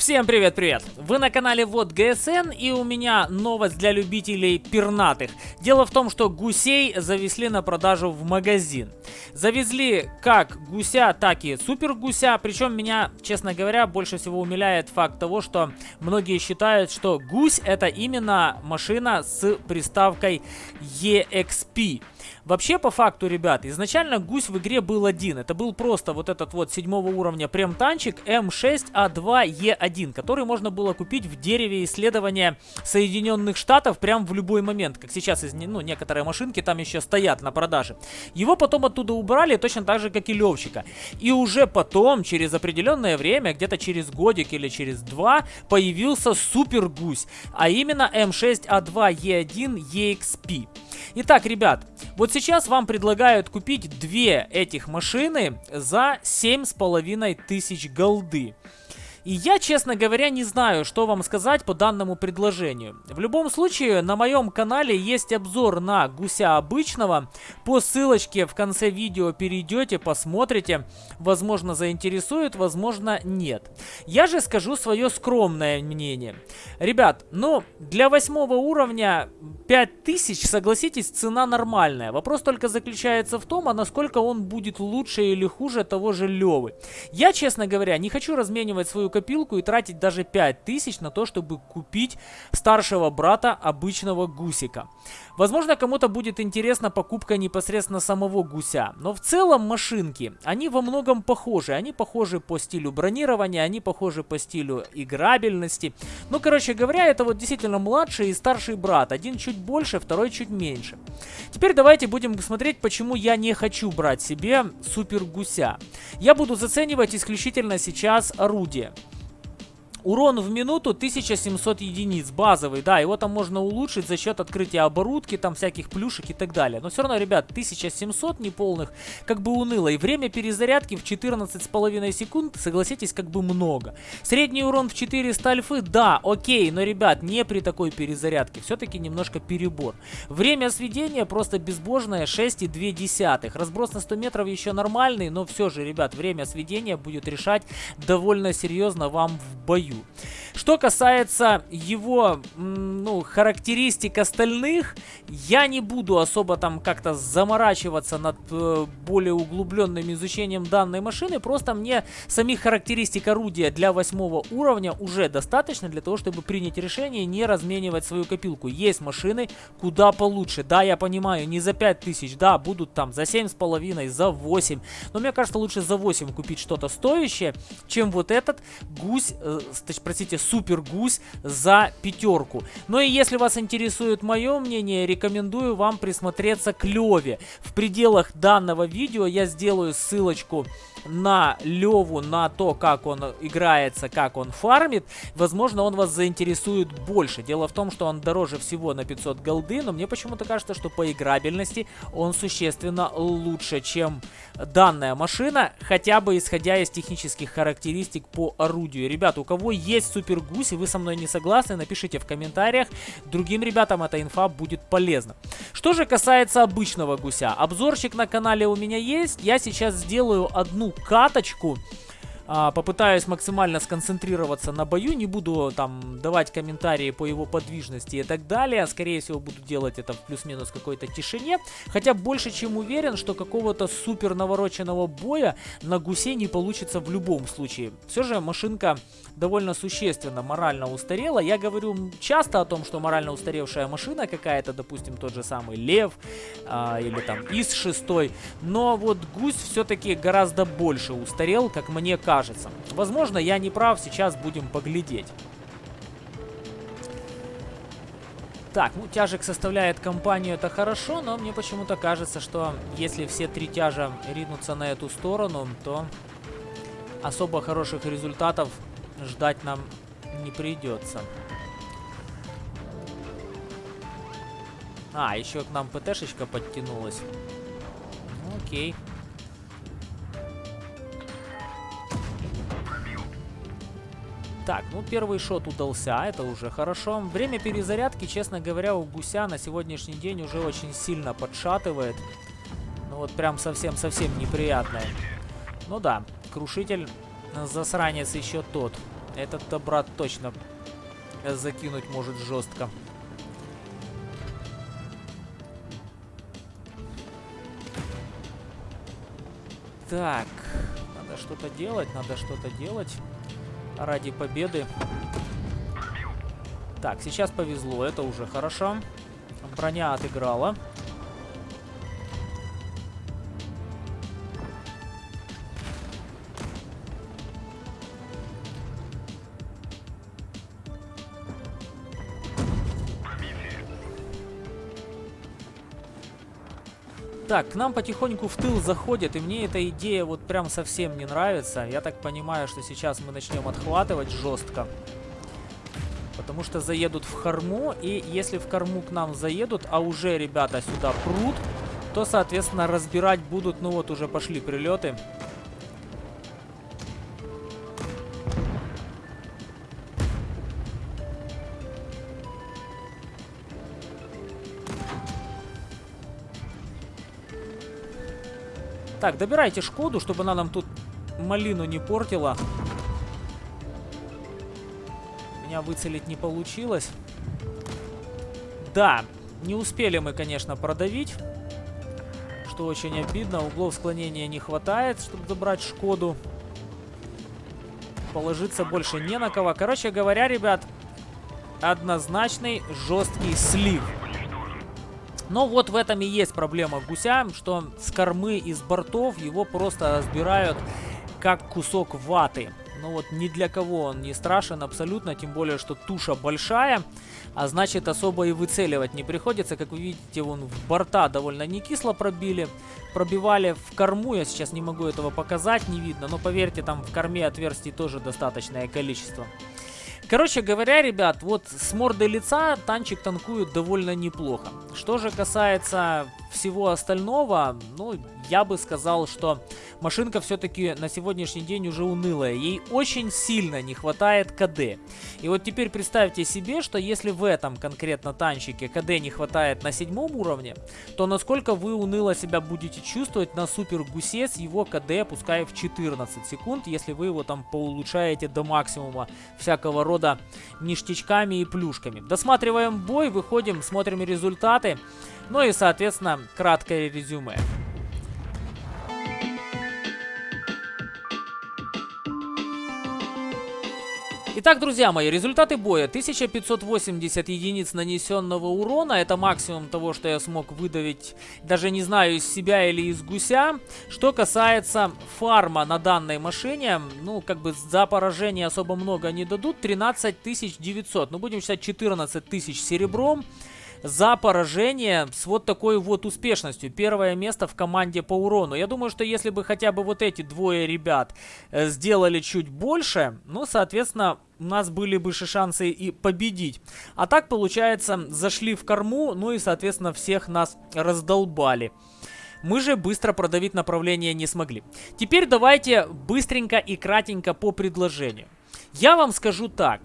Всем привет-привет! Вы на канале Вот ГСН и у меня новость для любителей пернатых. Дело в том, что гусей завезли на продажу в магазин. Завезли как гуся, так и супер гуся. Причем меня, честно говоря, больше всего умиляет факт того, что многие считают, что гусь это именно машина с приставкой EXP. Вообще, по факту, ребят, изначально гусь в игре был один. Это был просто вот этот вот седьмого уровня прем-танчик М6А2Е1, который можно было купить в дереве исследования Соединенных Штатов прям в любой момент. Как сейчас, ну, некоторые машинки там еще стоят на продаже. Его потом оттуда убрали, точно так же, как и Левчика. И уже потом, через определенное время, где-то через годик или через два, появился супер гусь. А именно М6А2Е1 EXP. Итак, ребят, вот сейчас вам предлагают купить две этих машины за 7,5 тысяч голды. И я, честно говоря, не знаю, что вам сказать по данному предложению. В любом случае, на моем канале есть обзор на гуся обычного. По ссылочке в конце видео перейдете, посмотрите. Возможно, заинтересует, возможно, нет. Я же скажу свое скромное мнение. Ребят, ну, для восьмого уровня 5000, согласитесь, цена нормальная. Вопрос только заключается в том, а насколько он будет лучше или хуже того же Левы. Я, честно говоря, не хочу разменивать свою копилку и тратить даже 5000 на то, чтобы купить старшего брата обычного гусика. Возможно, кому-то будет интересна покупка непосредственно самого гуся, но в целом машинки, они во многом похожи. Они похожи по стилю бронирования, они похожи по стилю играбельности. Ну, короче говоря, это вот действительно младший и старший брат. Один чуть больше, второй чуть меньше. Теперь давайте будем смотреть, почему я не хочу брать себе супер гуся. Я буду заценивать исключительно сейчас орудие. Урон в минуту 1700 единиц, базовый, да, его там можно улучшить за счет открытия оборудки, там всяких плюшек и так далее. Но все равно, ребят, 1700 неполных, как бы уныло. И время перезарядки в 14,5 секунд, согласитесь, как бы много. Средний урон в 400 альфы, да, окей, но, ребят, не при такой перезарядке, все-таки немножко перебор. Время сведения просто безбожное 6,2. Разброс на 100 метров еще нормальный, но все же, ребят, время сведения будет решать довольно серьезно вам в бою бою. Что касается его, ну, характеристик остальных, я не буду особо там как-то заморачиваться над э, более углубленным изучением данной машины, просто мне самих характеристик орудия для восьмого уровня уже достаточно для того, чтобы принять решение не разменивать свою копилку. Есть машины куда получше, да, я понимаю, не за 5000, да, будут там за 7,5, за 8, но мне кажется, лучше за 8 купить что-то стоящее, чем вот этот гусь, э, простите, супер гусь за пятерку. Ну и если вас интересует мое мнение, рекомендую вам присмотреться к Леве. В пределах данного видео я сделаю ссылочку на Леву, на то, как он играется, как он фармит, возможно, он вас заинтересует больше. Дело в том, что он дороже всего на 500 голды, но мне почему-то кажется, что по играбельности он существенно лучше, чем данная машина, хотя бы исходя из технических характеристик по орудию. Ребят, у кого есть супер гусь и вы со мной не согласны, напишите в комментариях. Другим ребятам эта инфа будет полезна. Что же касается обычного гуся, обзорчик на канале у меня есть. Я сейчас сделаю одну каточку. А, попытаюсь максимально сконцентрироваться на бою, не буду там давать комментарии по его подвижности и так далее. Скорее всего буду делать это в плюс-минус какой-то тишине. Хотя больше чем уверен, что какого-то супер навороченного боя на гусе не получится в любом случае. Все же машинка довольно существенно морально устарела. Я говорю часто о том, что морально устаревшая машина какая-то, допустим, тот же самый Лев а, или там ИС-6. Но вот гусь все-таки гораздо больше устарел, как мне кажется кажется. Возможно, я не прав, сейчас будем поглядеть. Так, ну тяжек составляет компанию, это хорошо, но мне почему-то кажется, что если все три тяжа ринутся на эту сторону, то особо хороших результатов ждать нам не придется. А, еще к нам ПТшечка подтянулась. Ну, окей. Так, ну первый шот удался, это уже хорошо. Время перезарядки, честно говоря, у гуся на сегодняшний день уже очень сильно подшатывает. Ну вот прям совсем-совсем неприятное. Ну да, крушитель засранец еще тот. Этот-то брат точно закинуть может жестко. Так, надо что-то делать, надо что-то делать ради победы. Так, сейчас повезло, это уже хорошо. Броня отыграла. Так, к нам потихоньку в тыл заходит, и мне эта идея вот прям совсем не нравится. Я так понимаю, что сейчас мы начнем отхватывать жестко. Потому что заедут в корму, и если в корму к нам заедут, а уже ребята сюда прут, то, соответственно, разбирать будут, ну вот уже пошли прилеты. Так, добирайте Шкоду, чтобы она нам тут малину не портила. Меня выцелить не получилось. Да, не успели мы, конечно, продавить. Что очень обидно. Углов склонения не хватает, чтобы забрать Шкоду. Положиться больше не на кого. Короче говоря, ребят, однозначный жесткий слив. Но вот в этом и есть проблема гуся, что с кормы и с бортов его просто разбирают как кусок ваты. Ну вот ни для кого он не страшен абсолютно, тем более, что туша большая, а значит особо и выцеливать не приходится. Как вы видите, вон в борта довольно не кисло пробили. Пробивали в корму, я сейчас не могу этого показать, не видно, но поверьте, там в корме отверстий тоже достаточное количество. Короче говоря, ребят, вот с мордой лица танчик танкует довольно неплохо. Что же касается всего остального, ну, я бы сказал, что машинка все-таки на сегодняшний день уже унылая. Ей очень сильно не хватает КД. И вот теперь представьте себе, что если в этом конкретно танчике КД не хватает на седьмом уровне, то насколько вы уныло себя будете чувствовать на супер гусе с его КД, пускай в 14 секунд, если вы его там поулучшаете до максимума всякого рода ништячками и плюшками. Досматриваем бой, выходим, смотрим результаты. Ну и, соответственно, краткое резюме. Итак, друзья мои, результаты боя. 1580 единиц нанесенного урона. Это максимум того, что я смог выдавить, даже не знаю, из себя или из гуся. Что касается фарма на данной машине, ну, как бы за поражение особо много не дадут. 13 900. Ну, будем считать 14 тысяч серебром за поражение с вот такой вот успешностью. Первое место в команде по урону. Я думаю, что если бы хотя бы вот эти двое ребят э, сделали чуть больше, ну, соответственно, у нас были бы шансы и победить. А так, получается, зашли в корму, ну и, соответственно, всех нас раздолбали. Мы же быстро продавить направление не смогли. Теперь давайте быстренько и кратенько по предложению. Я вам скажу так.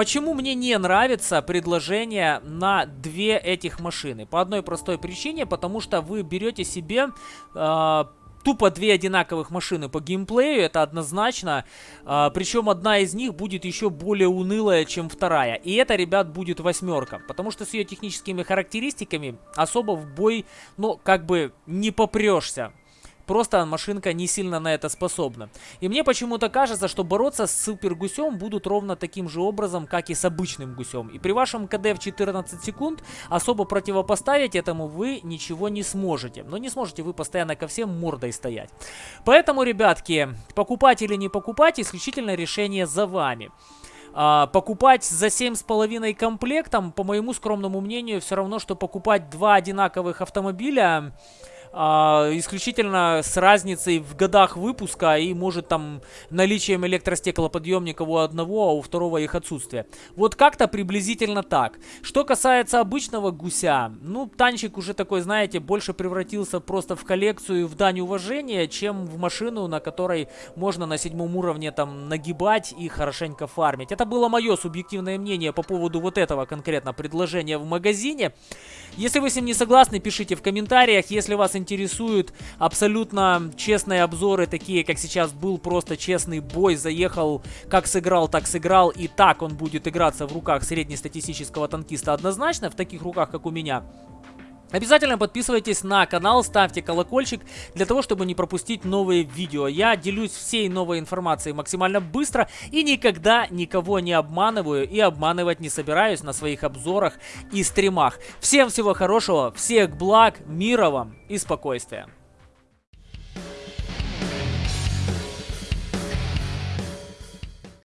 Почему мне не нравится предложение на две этих машины? По одной простой причине, потому что вы берете себе э, тупо две одинаковых машины по геймплею, это однозначно. А, причем одна из них будет еще более унылая, чем вторая. И это, ребят, будет восьмерка. Потому что с ее техническими характеристиками особо в бой, ну, как бы не попрешься. Просто машинка не сильно на это способна. И мне почему-то кажется, что бороться с супер гусем будут ровно таким же образом, как и с обычным гусем. И при вашем КД в 14 секунд особо противопоставить этому вы ничего не сможете. Но не сможете вы постоянно ко всем мордой стоять. Поэтому, ребятки, покупать или не покупать, исключительно решение за вами. А, покупать за 7,5 комплектом, по моему скромному мнению, все равно, что покупать два одинаковых автомобиля а, исключительно с разницей в годах выпуска и может там наличием электростеклоподъемников у одного, а у второго их отсутствие. Вот как-то приблизительно так. Что касается обычного гуся, ну, танчик уже такой, знаете, больше превратился просто в коллекцию, в дань уважения, чем в машину, на которой можно на седьмом уровне там нагибать и хорошенько фармить. Это было мое субъективное мнение по поводу вот этого конкретно предложения в магазине. Если вы с ним не согласны, пишите в комментариях. Если вас интересуют. Абсолютно честные обзоры, такие как сейчас был просто честный бой, заехал, как сыграл, так сыграл, и так он будет играться в руках среднестатистического танкиста однозначно, в таких руках, как у меня, Обязательно подписывайтесь на канал, ставьте колокольчик для того, чтобы не пропустить новые видео. Я делюсь всей новой информацией максимально быстро и никогда никого не обманываю и обманывать не собираюсь на своих обзорах и стримах. Всем всего хорошего, всех благ, мира вам и спокойствия.